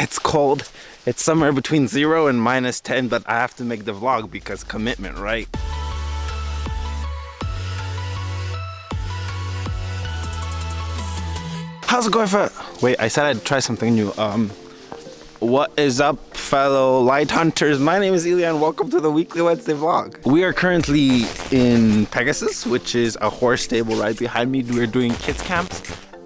it's cold. It's somewhere between zero and minus 10, but I have to make the vlog because commitment, right? How's it going for, wait, I said I'd try something new. Um, what is up fellow light hunters my name is Ilya and welcome to the weekly Wednesday vlog we are currently in Pegasus which is a horse stable right behind me we're doing kids camps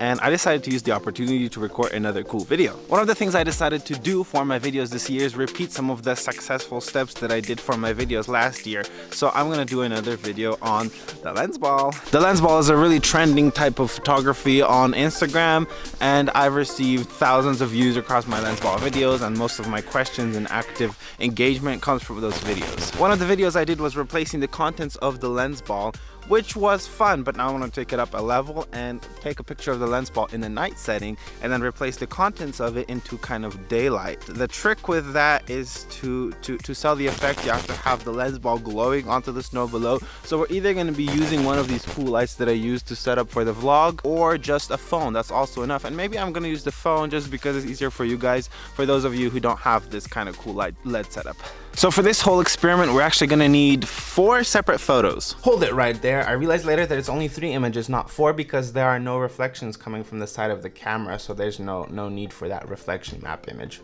and I decided to use the opportunity to record another cool video. One of the things I decided to do for my videos this year is repeat some of the successful steps that I did for my videos last year. So I'm gonna do another video on the lens ball. The lens ball is a really trending type of photography on Instagram and I've received thousands of views across my lens ball videos and most of my questions and active engagement comes from those videos. One of the videos I did was replacing the contents of the lens ball which was fun but now I want to take it up a level and take a picture of the lens ball in the night setting and then replace the contents of it into kind of daylight the trick with that is to to to sell the effect you have to have the lens ball glowing onto the snow below so we're either going to be using one of these cool lights that I used to set up for the vlog or just a phone that's also enough and maybe I'm going to use the phone just because it's easier for you guys for those of you who don't have this kind of cool light LED setup so for this whole experiment, we're actually gonna need four separate photos. Hold it right there. I realized later that it's only three images, not four, because there are no reflections coming from the side of the camera, so there's no, no need for that reflection map image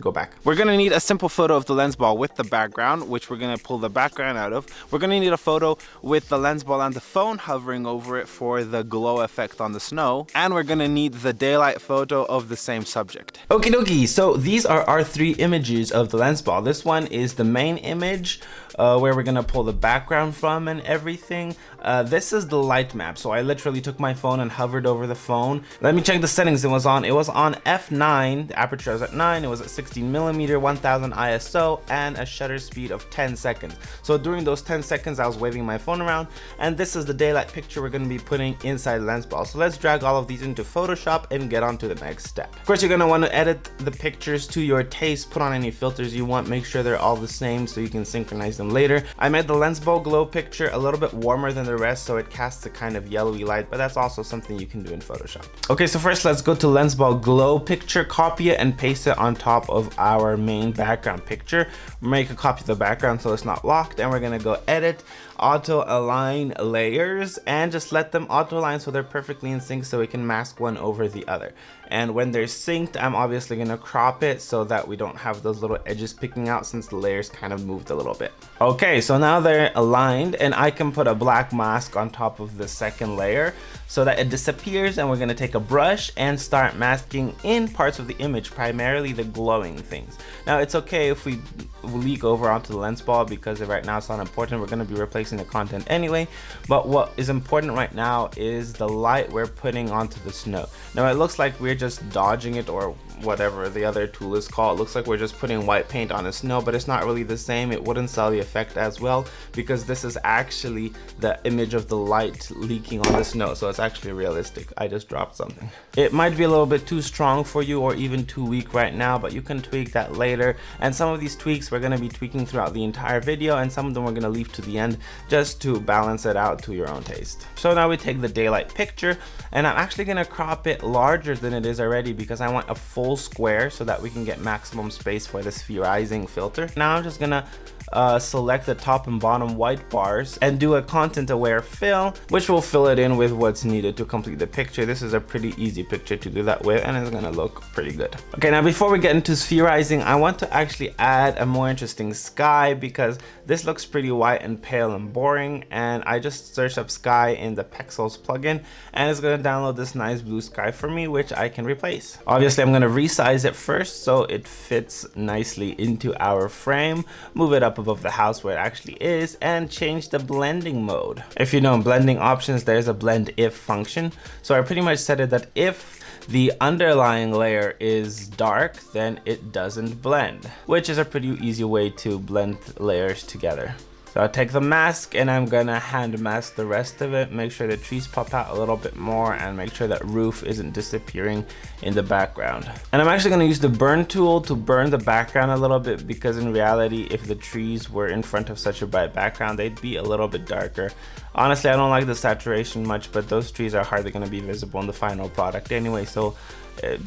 go back. We're gonna need a simple photo of the lens ball with the background, which we're gonna pull the background out of. We're gonna need a photo with the lens ball and the phone hovering over it for the glow effect on the snow. And we're gonna need the daylight photo of the same subject. Okie dokie, so these are our three images of the lens ball. This one is the main image uh, where we're gonna pull the background from and everything. Uh, this is the light map. So I literally took my phone and hovered over the phone. Let me check the settings it was on. It was on f9, the aperture was at 9, it was at 16 millimeter, 1000 ISO, and a shutter speed of 10 seconds. So during those 10 seconds, I was waving my phone around, and this is the daylight picture we're gonna be putting inside the lens ball. So let's drag all of these into Photoshop and get on to the next step. Of course, you're gonna wanna edit the pictures to your taste, put on any filters you want, make sure they're all the same so you can synchronize them later. I made the lens ball glow picture a little bit warmer than the rest so it casts a kind of yellowy light but that's also something you can do in Photoshop. Okay so first let's go to lens ball glow picture copy it and paste it on top of our main background picture. Make a copy of the background so it's not locked and we're gonna go edit auto align layers and just let them auto align so they're perfectly in sync so we can mask one over the other and when they're synced I'm obviously gonna crop it so that we don't have those little edges picking out since the layers kind of moved a little bit okay so now they're aligned and I can put a black mask on top of the second layer so that it disappears and we're gonna take a brush and start masking in parts of the image primarily the glowing things now it's okay if we leak over onto the lens ball because right now it's not important we're going to be replacing the content anyway but what is important right now is the light we're putting onto the snow now it looks like we're just dodging it or whatever the other tool is called. It looks like we're just putting white paint on the snow, but it's not really the same. It wouldn't sell the effect as well because this is actually the image of the light leaking on the snow. So it's actually realistic. I just dropped something. It might be a little bit too strong for you or even too weak right now, but you can tweak that later. And some of these tweaks we're going to be tweaking throughout the entire video and some of them we're going to leave to the end just to balance it out to your own taste. So now we take the daylight picture and I'm actually going to crop it larger than it is already because I want a full square so that we can get maximum space for the spherizing filter. Now I'm just gonna uh, select the top and bottom white bars and do a content aware fill which will fill it in with what's needed to complete the picture. This is a pretty easy picture to do that with and it's gonna look pretty good. Okay now before we get into spherizing I want to actually add a more interesting sky because this looks pretty white and pale and boring and I just searched up sky in the Pexels plugin and it's gonna download this nice blue sky for me which I can replace. Obviously I'm gonna resize it first so it fits nicely into our frame move it up above the house where it actually is and change the blending mode. If you know in blending options, there's a blend if function. So I pretty much set it that if the underlying layer is dark, then it doesn't blend, which is a pretty easy way to blend layers together. So I'll take the mask and I'm gonna hand mask the rest of it, make sure the trees pop out a little bit more and make sure that roof isn't disappearing in the background. And I'm actually gonna use the burn tool to burn the background a little bit because in reality, if the trees were in front of such a bright background, they'd be a little bit darker. Honestly, I don't like the saturation much, but those trees are hardly gonna be visible in the final product anyway, so it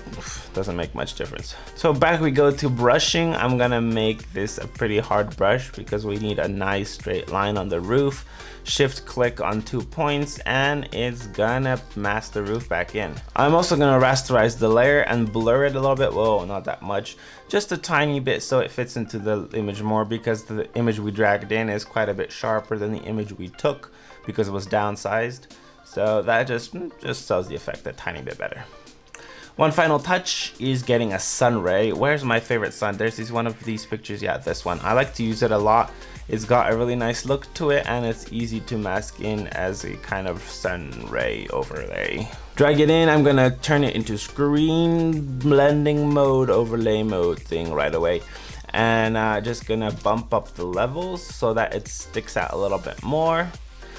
doesn't make much difference. So back we go to brushing. I'm gonna make this a pretty hard brush because we need a nice straight line on the roof. Shift click on two points and it's gonna mask the roof back in. I'm also gonna rasterize the layer and blur it a little bit. Whoa, not that much. Just a tiny bit so it fits into the image more because the image we dragged in is quite a bit sharper than the image we took because it was downsized. So that just, mm, just sells the effect a tiny bit better. One final touch is getting a sun ray. Where's my favorite sun? There's this one of these pictures. Yeah, this one. I like to use it a lot. It's got a really nice look to it and it's easy to mask in as a kind of sun ray overlay. Drag it in, I'm gonna turn it into screen blending mode, overlay mode thing right away. And uh, just gonna bump up the levels so that it sticks out a little bit more.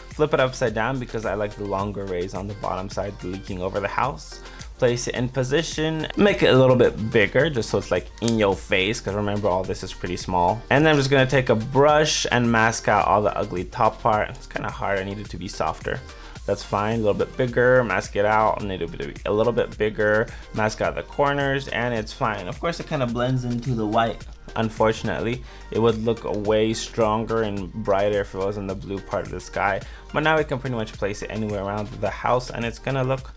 Flip it upside down because I like the longer rays on the bottom side leaking over the house place it in position, make it a little bit bigger just so it's like in your face because remember all this is pretty small. And then I'm just gonna take a brush and mask out all the ugly top part. It's kind of hard, I need it to be softer. That's fine, a little bit bigger, mask it out, need it to be a little bit bigger, mask out the corners, and it's fine. Of course, it kind of blends into the white unfortunately it would look way stronger and brighter if it was in the blue part of the sky. But now we can pretty much place it anywhere around the house and it's gonna look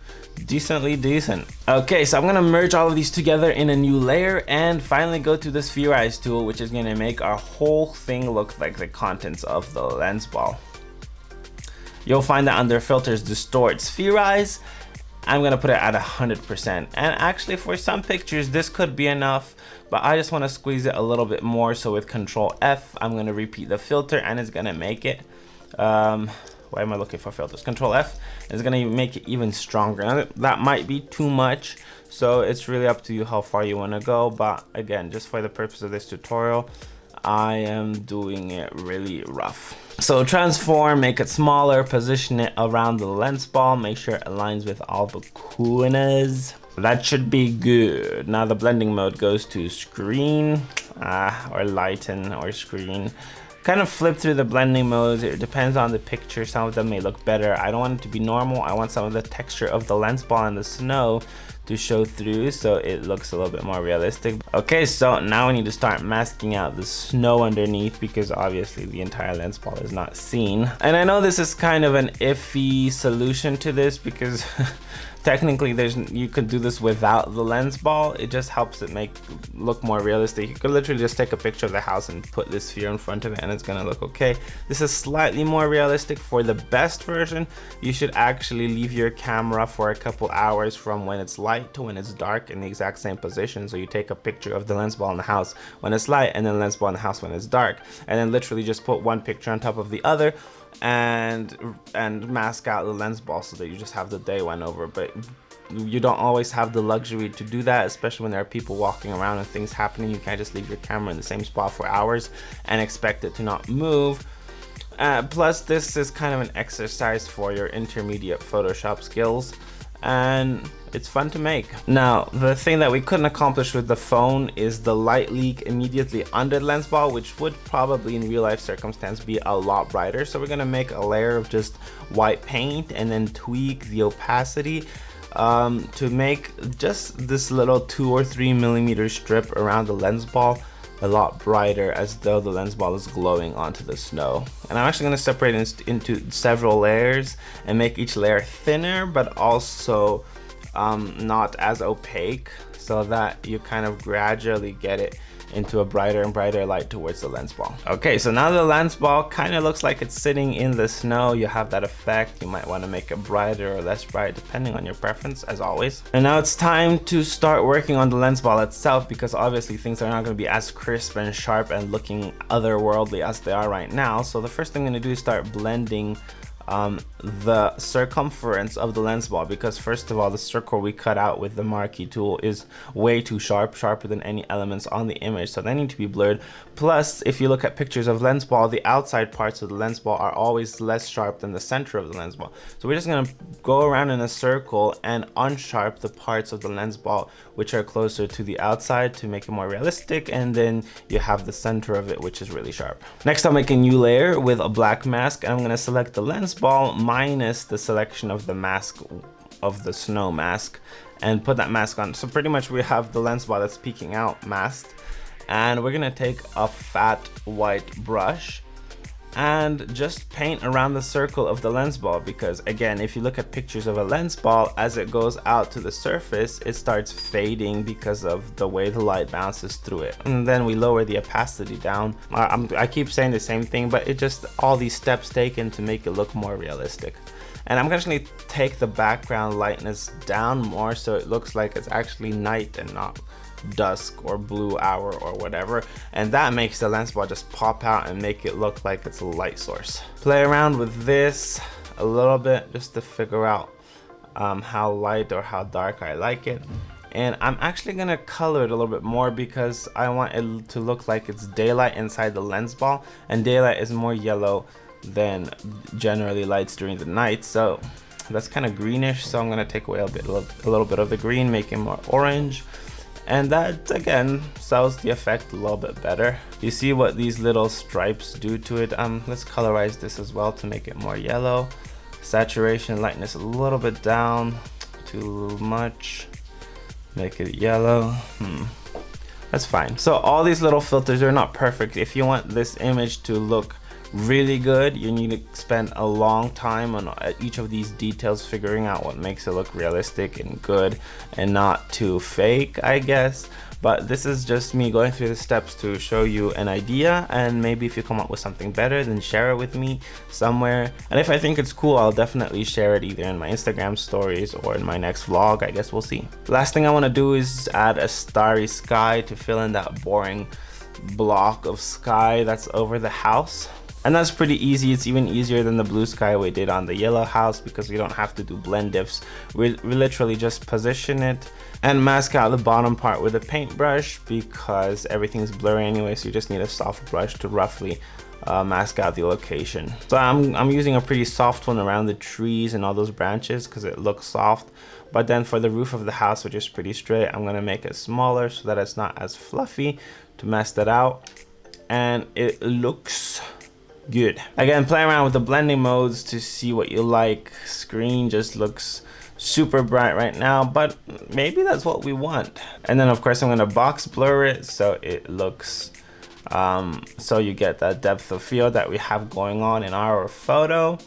decently decent. Okay so i'm gonna merge all of these together in a new layer and finally go to the spherize tool which is gonna make our whole thing look like the contents of the lens ball. You'll find that under filters distort spherize I'm gonna put it at 100%. And actually for some pictures, this could be enough, but I just wanna squeeze it a little bit more. So with control F, I'm gonna repeat the filter and it's gonna make it, um, why am I looking for filters? Control F is gonna make it even stronger. Now, that might be too much, so it's really up to you how far you wanna go. But again, just for the purpose of this tutorial, I am doing it really rough. So transform, make it smaller, position it around the lens ball, make sure it aligns with all the corners. That should be good. Now the blending mode goes to screen, uh, or lighten, or screen. Kind of flip through the blending modes. It depends on the picture. Some of them may look better. I don't want it to be normal. I want some of the texture of the lens ball and the snow to show through so it looks a little bit more realistic. Okay, so now we need to start masking out the snow underneath because obviously the entire lens ball is not seen. And I know this is kind of an iffy solution to this because technically there's you could do this without the lens ball it just helps it make look more realistic you could literally just take a picture of the house and put this sphere in front of it and it's gonna look okay this is slightly more realistic for the best version you should actually leave your camera for a couple hours from when it's light to when it's dark in the exact same position. So you take a picture of the lens ball in the house when it's light and then lens ball in the house when it's dark. And then literally just put one picture on top of the other and and mask out the lens ball so that you just have the day one over. But you don't always have the luxury to do that especially when there are people walking around and things happening. You can't just leave your camera in the same spot for hours and expect it to not move. Uh, plus this is kind of an exercise for your intermediate photoshop skills and it's fun to make. Now, the thing that we couldn't accomplish with the phone is the light leak immediately under the lens ball, which would probably in real life circumstance be a lot brighter. So we're gonna make a layer of just white paint and then tweak the opacity um, to make just this little two or three millimeter strip around the lens ball a lot brighter as though the lens ball is glowing onto the snow. And I'm actually going to separate it into several layers and make each layer thinner but also um, not as opaque so that you kind of gradually get it into a brighter and brighter light towards the lens ball. Okay, so now the lens ball kind of looks like it's sitting in the snow. You have that effect. You might want to make it brighter or less bright depending on your preference as always. And now it's time to start working on the lens ball itself because obviously things are not going to be as crisp and sharp and looking otherworldly as they are right now. So the first thing I'm going to do is start blending um, the circumference of the lens ball because first of all the circle we cut out with the marquee tool is way too sharp sharper than any elements on the image so they need to be blurred. Plus if you look at pictures of lens ball the outside parts of the lens ball are always less sharp than the center of the lens ball so we're just going to go around in a circle and unsharp the parts of the lens ball which are closer to the outside to make it more realistic and then you have the center of it which is really sharp. Next i'll make a new layer with a black mask and i'm going to select the lens ball minus the selection of the mask of the snow mask and put that mask on. So pretty much we have the lens ball that's peeking out masked and we're gonna take a fat white brush and just paint around the circle of the lens ball because again if you look at pictures of a lens ball as it goes out to the surface it starts fading because of the way the light bounces through it. And then we lower the opacity down. I, I keep saying the same thing but it just all these steps taken to make it look more realistic. And I'm gonna take the background lightness down more so it looks like it's actually night and not dusk or blue hour or whatever and that makes the lens ball just pop out and make it look like it's a light source. Play around with this a little bit just to figure out um, how light or how dark I like it. And I'm actually gonna color it a little bit more because I want it to look like it's daylight inside the lens ball and daylight is more yellow than generally lights during the night. So that's kind of greenish so I'm gonna take away a bit a little bit of the green make it more orange and that again sells the effect a little bit better. You see what these little stripes do to it? Um let's colorize this as well to make it more yellow. Saturation lightness a little bit down. Too much. Make it yellow. Hmm. That's fine. So all these little filters are not perfect. If you want this image to look really good. You need to spend a long time on uh, each of these details figuring out what makes it look realistic and good and not too fake I guess. But this is just me going through the steps to show you an idea and maybe if you come up with something better then share it with me somewhere. And if I think it's cool I'll definitely share it either in my Instagram stories or in my next vlog I guess we'll see. Last thing I want to do is add a starry sky to fill in that boring block of sky that's over the house and that's pretty easy. It's even easier than the blue sky we did on the yellow house because we don't have to do blend ifs. We, we literally just position it and mask out the bottom part with a paintbrush because everything's blurry anyway so you just need a soft brush to roughly uh, mask out the location. So I'm, I'm using a pretty soft one around the trees and all those branches because it looks soft. But then for the roof of the house, which is pretty straight, I'm gonna make it smaller so that it's not as fluffy to mask that out. And it looks good. Again, play around with the blending modes to see what you like. Screen just looks super bright right now, but maybe that's what we want. And then of course I'm gonna box blur it so it looks, um, so you get that depth of field that we have going on in our photo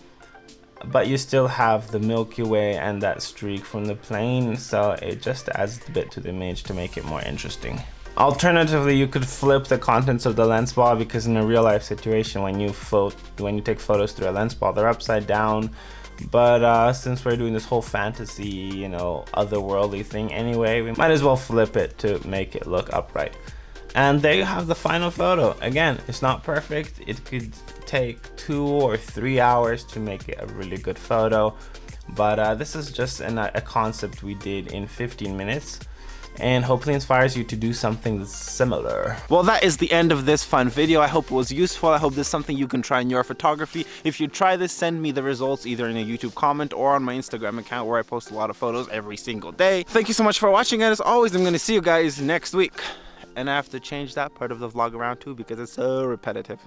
but you still have the Milky Way and that streak from the plane so it just adds a bit to the image to make it more interesting. Alternatively, you could flip the contents of the lens ball because in a real life situation, when you float, when you take photos through a lens ball, they're upside down. But uh, since we're doing this whole fantasy, you know, otherworldly thing anyway, we might as well flip it to make it look upright. And there you have the final photo. Again, it's not perfect. It could take two or three hours to make it a really good photo. But uh, this is just an, a concept we did in 15 minutes and hopefully inspires you to do something similar. Well, that is the end of this fun video. I hope it was useful. I hope this is something you can try in your photography. If you try this, send me the results either in a YouTube comment or on my Instagram account where I post a lot of photos every single day. Thank you so much for watching and as always, I'm to see you guys next week. And I have to change that part of the vlog around too because it's so repetitive.